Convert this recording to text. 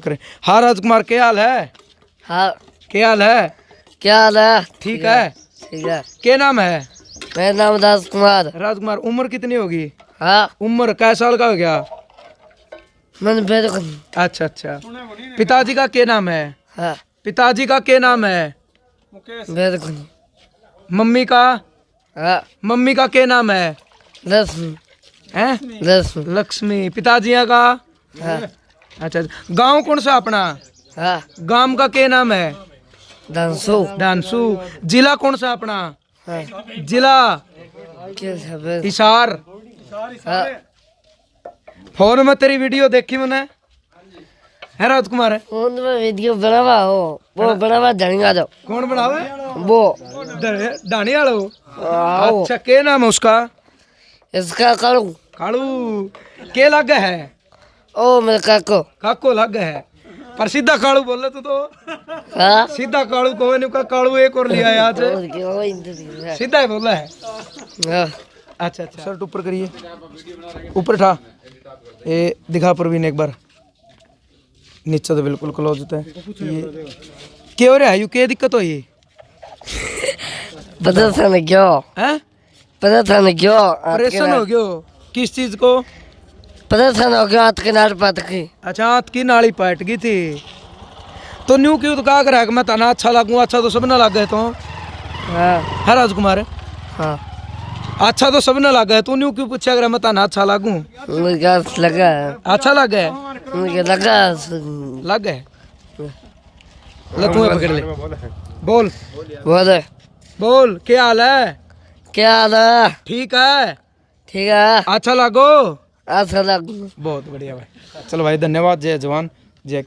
करे हाँ राजकुमार क्या हाल है? हाँ। क्या हाल है? क्या हाल है? ठीक है। ठीक है। क्या नाम है? मेरा नाम दास कुमार राजकुमार उम्र कितनी होगी? हाँ। उम्र कै साल का हो गया? मैंने अच्छा अच्छा। पिताजी का क्या नाम है? हाँ। पिताजी का क्या नाम है? मम्मी का? हाँ। मम्मी का क्या नाम है? लक्ष्मी। हैं? लक्ष्मी। लक्ष्मी। पिताजी का? हाँ। अच्छा गाँव कौन सा अपना? हाँ। गाँव का क्या नाम है? दानसू डांसू जिला कौन सा अपना? हाँ। जिला? हिसार। हाँ। फ़ोन में तेरी वीडियो देखी मैंने। है राजकुमार है उन में वीडियो बनावा हो। वो बनावा धनिया दो। कौन बनावे? वो। डाणी वालो अच्छा क्या नाम है उसका? इसका करूँ कालू। के लग है? ओ मेरे काको। काको लग है। पर सीधा कालू बोले तू तो। हाँ? सीधा कालू को नहीं का कालू एक और लिया आज। सीधा ही बोला है। हाँ। अच्छा अच्छा। शर्ट ऊपर करिए। ऊपर ठा। ये दिखा प्रवीण एक बार। नीचे तो बिल्कुल क्लोज होता है ये क्या हो रहा है? यू क्या दिक्कत हो ये पता था ना क्यों? पता था ना क्यों? परेशान हो गयो किस चीज़ को? पता था ना क्यों हाथ के नाल पात की अच्छा हाथ की नाली पट गई थी। तो न्यू क्यों तो कहा करा कि मैं तना अच्छा लगूं अच्छा तो सब ना लग गए तो? हाँ। है राजकुमार? हाँ। अच्छा तो सब ना लग गए तू? न्यू क्यों पूछा करा मैं तना अच्छा लगूं? लगा? अच्छा लग? मुझे लगा लग? तू पकड़ ले। बोल। बोले। बोल क्या हाल है? क्या हाल है? ठीक है? ठीक है। अच्छा लगा? बहुत बढ़िया भाई। चलो भाई धन्यवाद जय जवान जय